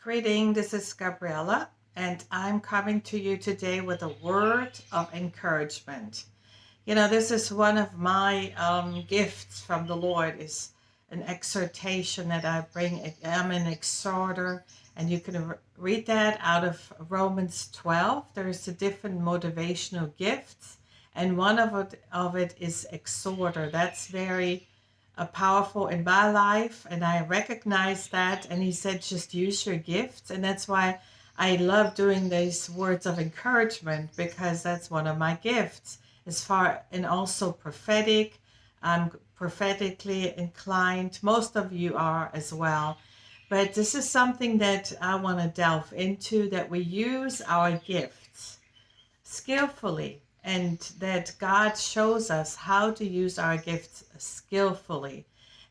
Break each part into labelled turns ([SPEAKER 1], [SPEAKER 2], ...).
[SPEAKER 1] Greeting, this is Gabriella, and I'm coming to you today with a word of encouragement. You know, this is one of my um, gifts from the Lord is an exhortation that I bring. I'm an exhorter, and you can read that out of Romans 12. There's a different motivational gifts, and one of it, of it is exhorter. That's very powerful in my life, and I recognize that. And he said, just use your gifts, and that's why I love doing these words of encouragement because that's one of my gifts as far and also prophetic. I'm prophetically inclined. Most of you are as well. But this is something that I want to delve into that we use our gifts skillfully and that God shows us how to use our gifts skillfully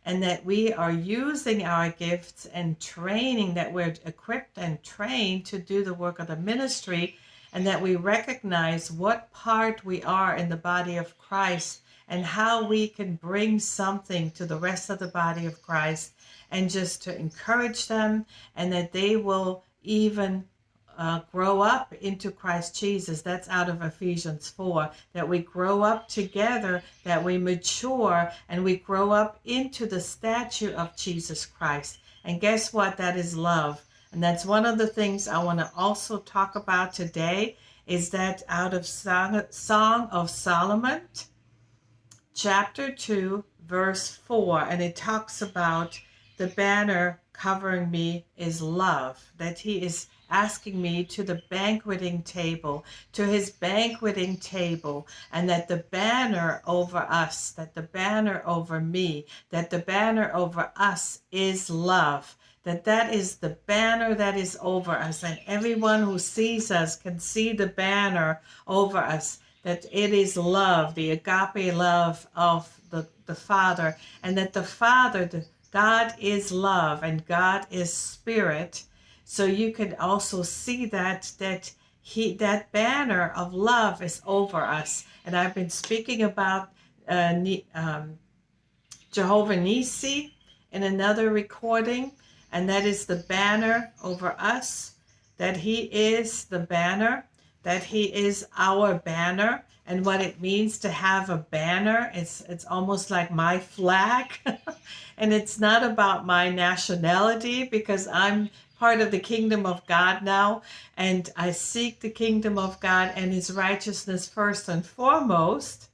[SPEAKER 1] and that we are using our gifts and training that we're equipped and trained to do the work of the ministry and that we recognize what part we are in the body of Christ and how we can bring something to the rest of the body of Christ and just to encourage them and that they will even uh, grow up into Christ Jesus. That's out of Ephesians 4. That we grow up together, that we mature, and we grow up into the statue of Jesus Christ. And guess what? That is love. And that's one of the things I want to also talk about today is that out of Song, Song of Solomon, chapter 2, verse 4. And it talks about the banner covering me is love, that he is asking me to the banqueting table, to his banqueting table, and that the banner over us, that the banner over me, that the banner over us is love that that is the banner that is over us and everyone who sees us can see the banner over us that it is love the agape love of the, the father and that the father the, god is love and god is spirit so you can also see that that he that banner of love is over us and i've been speaking about uh, um, jehovah nisi in another recording and that is the banner over us, that he is the banner, that he is our banner, and what it means to have a banner. It's, it's almost like my flag. and it's not about my nationality because I'm part of the kingdom of God now, and I seek the kingdom of God and his righteousness first and foremost.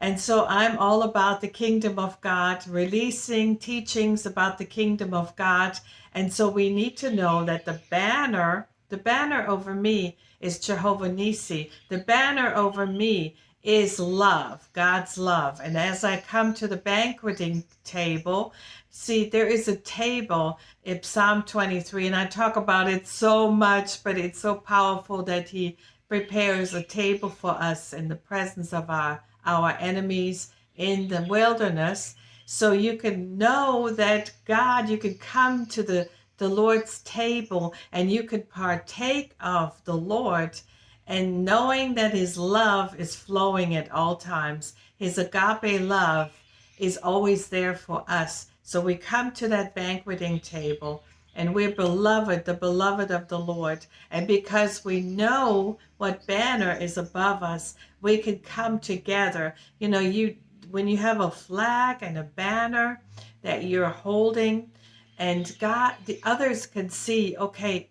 [SPEAKER 1] And so I'm all about the kingdom of God, releasing teachings about the kingdom of God. And so we need to know that the banner, the banner over me is Jehovah Nisi. The banner over me is love, God's love. And as I come to the banqueting table, see, there is a table in Psalm 23, and I talk about it so much, but it's so powerful that He prepares a table for us in the presence of our our enemies in the wilderness. So you can know that God, you can come to the, the Lord's table and you could partake of the Lord and knowing that his love is flowing at all times. His agape love is always there for us. So we come to that banqueting table and we're beloved, the beloved of the Lord. And because we know what banner is above us, we can come together. You know, you when you have a flag and a banner that you're holding, and God, the others can see, okay,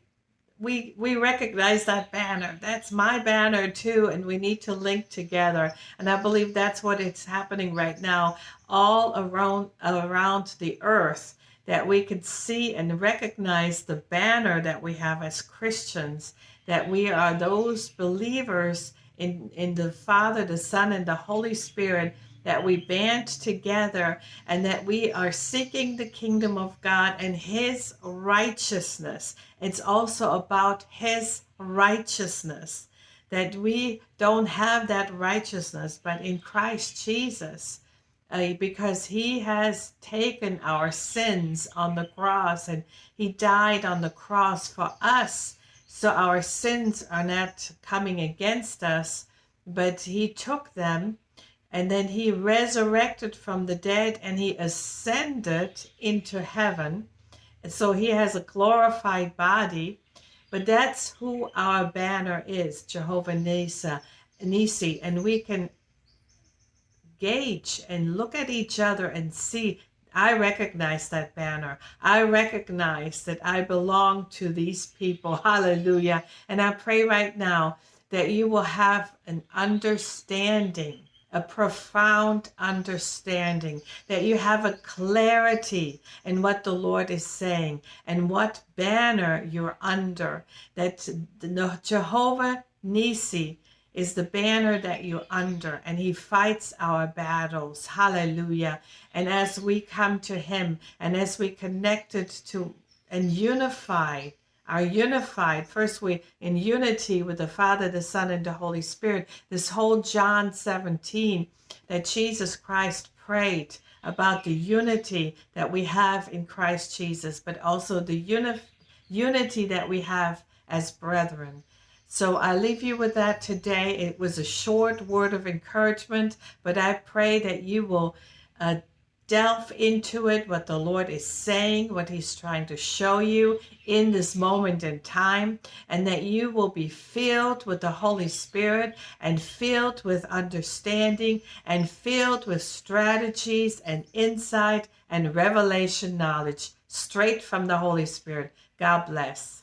[SPEAKER 1] we we recognize that banner. That's my banner too, and we need to link together. And I believe that's what it's happening right now, all around around the earth that we could see and recognize the banner that we have as Christians, that we are those believers in, in the Father, the Son, and the Holy Spirit, that we band together and that we are seeking the kingdom of God and His righteousness. It's also about His righteousness, that we don't have that righteousness, but in Christ Jesus uh, because he has taken our sins on the cross and he died on the cross for us. So our sins are not coming against us, but he took them and then he resurrected from the dead and he ascended into heaven. So he has a glorified body, but that's who our banner is, Jehovah Nisa, Nisi, and we can gauge and look at each other and see I recognize that banner. I recognize that I belong to these people. Hallelujah. And I pray right now that you will have an understanding, a profound understanding, that you have a clarity in what the Lord is saying and what banner you're under, that Jehovah Nisi is the banner that you're under, and He fights our battles. Hallelujah. And as we come to Him and as we connected to and unified, are unified first we in unity with the father the son and the holy spirit this whole john 17 that jesus christ prayed about the unity that we have in christ jesus but also the uni- unity that we have as brethren so I leave you with that today. It was a short word of encouragement, but I pray that you will uh, delve into it, what the Lord is saying, what He's trying to show you in this moment in time, and that you will be filled with the Holy Spirit and filled with understanding and filled with strategies and insight and revelation knowledge straight from the Holy Spirit. God bless.